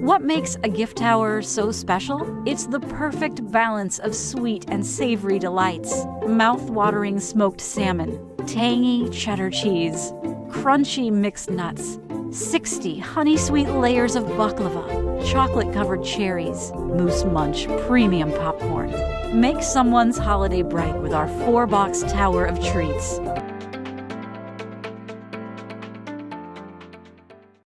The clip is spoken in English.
What makes a gift tower so special? It's the perfect balance of sweet and savory delights. Mouth-watering smoked salmon, tangy cheddar cheese, crunchy mixed nuts, 60 honey sweet layers of baklava, chocolate covered cherries, moose munch premium popcorn. Make someone's holiday bright with our four box tower of treats.